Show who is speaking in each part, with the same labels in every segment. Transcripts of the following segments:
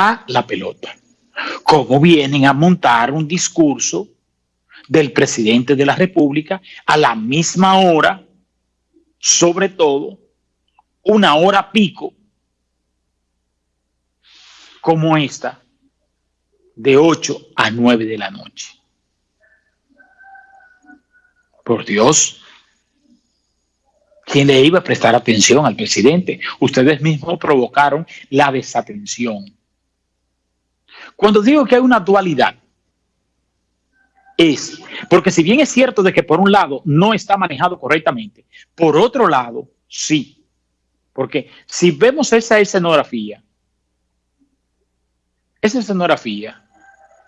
Speaker 1: a la pelota. Cómo vienen a montar un discurso del presidente de la República a la misma hora, sobre todo una hora pico, como esta, de 8 a 9 de la noche. Por Dios, ¿quién le iba a prestar atención al presidente? Ustedes mismos provocaron la desatención. Cuando digo que hay una dualidad, es porque si bien es cierto de que por un lado no está manejado correctamente, por otro lado sí. Porque si vemos esa escenografía, esa escenografía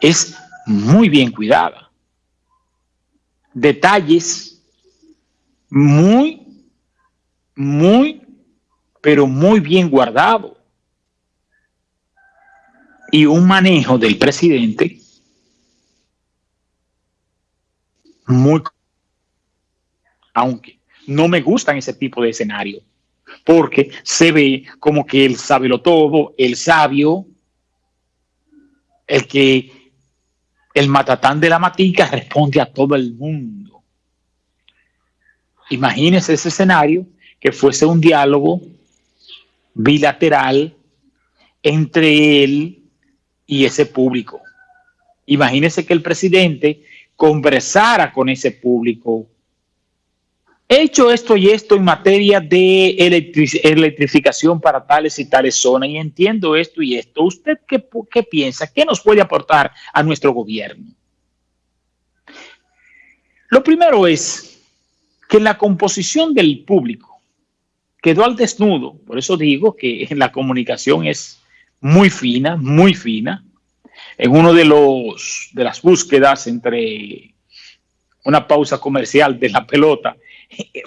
Speaker 1: es muy bien cuidada. Detalles muy, muy, pero muy bien guardados. Y un manejo del presidente muy... Aunque no me gustan ese tipo de escenario, porque se ve como que él sabe lo todo, el sabio, el que el matatán de la matica responde a todo el mundo. Imagínese ese escenario que fuese un diálogo bilateral entre él y ese público. Imagínese que el presidente conversara con ese público. He hecho esto y esto en materia de electrificación para tales y tales zonas y entiendo esto y esto. ¿Usted qué, qué piensa? ¿Qué nos puede aportar a nuestro gobierno? Lo primero es que la composición del público quedó al desnudo. Por eso digo que la comunicación es muy fina, muy fina en uno de los de las búsquedas entre una pausa comercial de la pelota,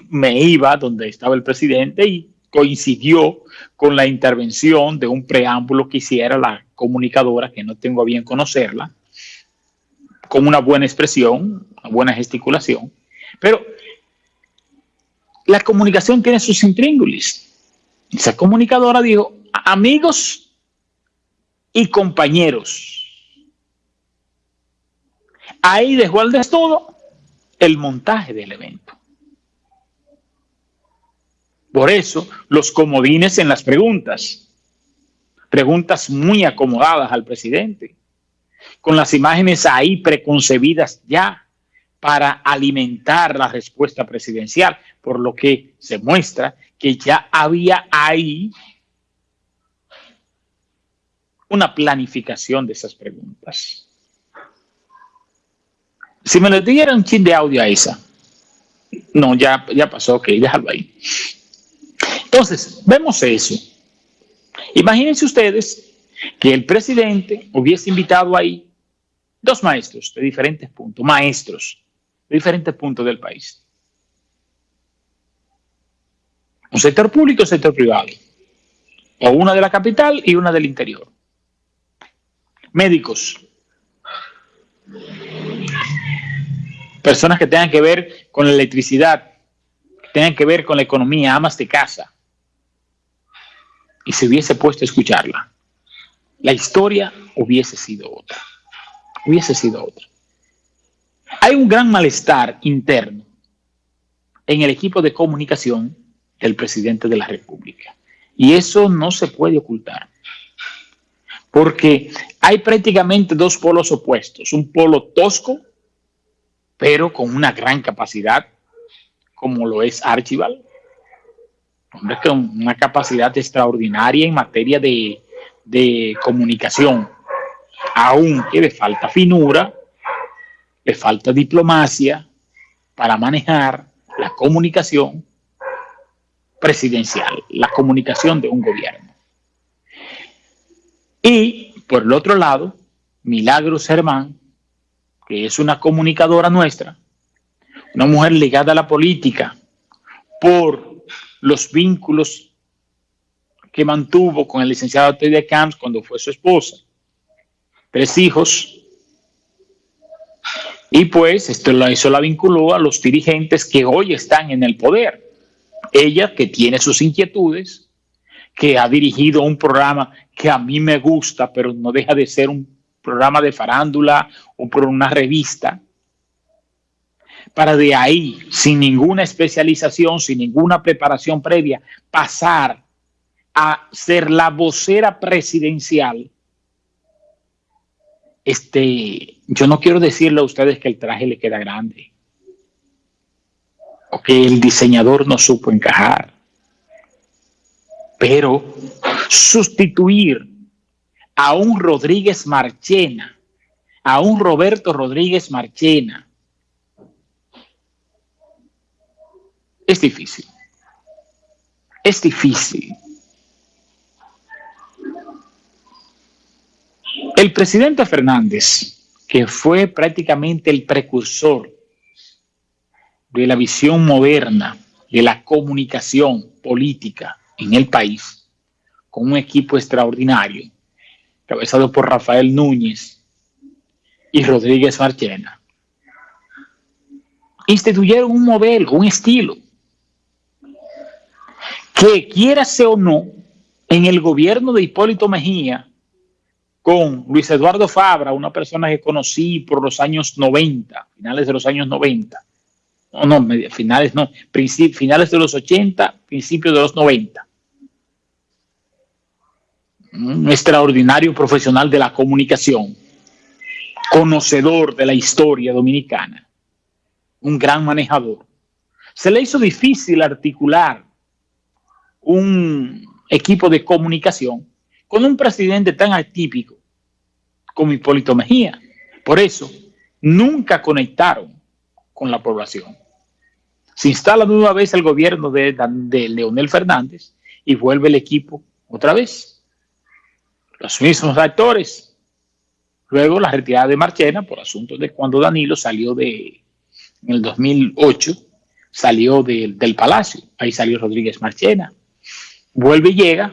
Speaker 1: me iba donde estaba el presidente y coincidió con la intervención de un preámbulo que hiciera la comunicadora, que no tengo a bien conocerla, con una buena expresión, una buena gesticulación, pero la comunicación tiene sus intríngulis. Esa comunicadora dijo, amigos y compañeros, Ahí dejó al todo el montaje del evento. Por eso, los comodines en las preguntas. Preguntas muy acomodadas al presidente. Con las imágenes ahí preconcebidas ya para alimentar la respuesta presidencial. Por lo que se muestra que ya había ahí una planificación de esas preguntas. Si me le dieran un chin de audio a esa. No, ya, ya pasó, ok, déjalo ahí. Entonces, vemos eso. Imagínense ustedes que el presidente hubiese invitado ahí dos maestros de diferentes puntos, maestros de diferentes puntos del país. Un sector público y un sector privado. O una de la capital y una del interior. Médicos, personas que tengan que ver con la electricidad, que tengan que ver con la economía, amas de casa, y se hubiese puesto a escucharla, la historia hubiese sido otra, hubiese sido otra. Hay un gran malestar interno en el equipo de comunicación del presidente de la República, y eso no se puede ocultar porque hay prácticamente dos polos opuestos, un polo tosco pero con una gran capacidad, como lo es Archibald. Hombre, con una capacidad extraordinaria en materia de, de comunicación, aunque le falta finura, le falta diplomacia para manejar la comunicación presidencial, la comunicación de un gobierno. Y por el otro lado, Milagros Germán, que es una comunicadora nuestra, una mujer ligada a la política por los vínculos que mantuvo con el licenciado Teddy Camps cuando fue su esposa, tres hijos, y pues esto la, eso la vinculó a los dirigentes que hoy están en el poder. Ella que tiene sus inquietudes, que ha dirigido un programa que a mí me gusta, pero no deja de ser un programa de farándula o por una revista, para de ahí, sin ninguna especialización, sin ninguna preparación previa, pasar a ser la vocera presidencial, este, yo no quiero decirle a ustedes que el traje le queda grande o que el diseñador no supo encajar, pero sustituir a un Rodríguez Marchena, a un Roberto Rodríguez Marchena, es difícil. Es difícil. El presidente Fernández, que fue prácticamente el precursor de la visión moderna de la comunicación política en el país, con un equipo extraordinario, cabezado por Rafael Núñez y Rodríguez Marchena, instituyeron un modelo, un estilo, que quiera ser o no, en el gobierno de Hipólito Mejía, con Luis Eduardo Fabra, una persona que conocí por los años 90, finales de los años 90. No, no, finales no, finales de los 80, principios de los 90. Un extraordinario profesional de la comunicación, conocedor de la historia dominicana, un gran manejador. Se le hizo difícil articular un equipo de comunicación con un presidente tan atípico como Hipólito Mejía. Por eso, nunca conectaron con la población. Se instala nueva vez el gobierno de, de Leonel Fernández y vuelve el equipo otra vez. Los mismos actores. Luego la retirada de Marchena por asuntos de cuando Danilo salió de, en el 2008, salió del Palacio. Ahí salió Rodríguez Marchena. Vuelve y llega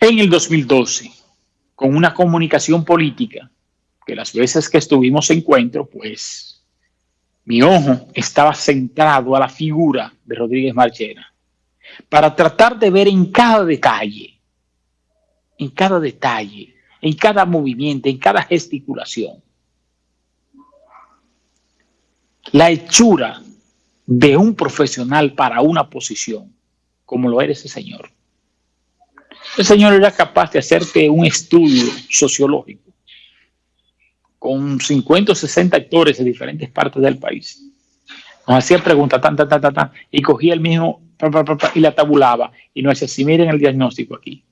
Speaker 1: en el 2012 con una comunicación política, que las veces que estuvimos en encuentro, pues mi ojo estaba centrado a la figura de Rodríguez Marchena, para tratar de ver en cada detalle, en cada detalle, en cada movimiento, en cada gesticulación, la hechura de un profesional para una posición, como lo era ese señor. El señor era capaz de hacerte un estudio sociológico con 50 o 60 actores de diferentes partes del país. Nos hacía preguntas, tan, tan, tan, y cogía el mismo y la tabulaba. Y nos decía, si miren el diagnóstico aquí,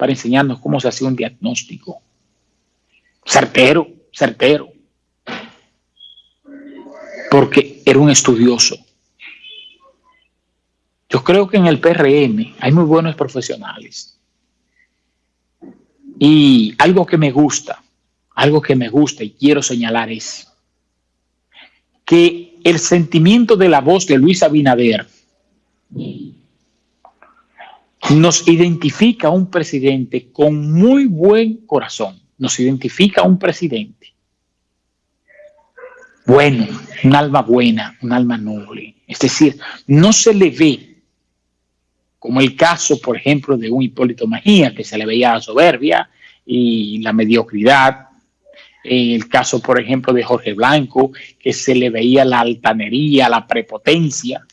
Speaker 1: para enseñarnos cómo se hacía un diagnóstico. Certero, certero. Porque era un estudioso. Yo creo que en el PRM hay muy buenos profesionales. Y algo que me gusta, algo que me gusta y quiero señalar es que el sentimiento de la voz de Luis Abinader nos identifica a un presidente con muy buen corazón, nos identifica a un presidente bueno, un alma buena, un alma noble. Es decir, no se le ve como el caso, por ejemplo, de un Hipólito Mejía, que se le veía la soberbia y la mediocridad. El caso, por ejemplo, de Jorge Blanco, que se le veía la altanería, la prepotencia.